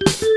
you.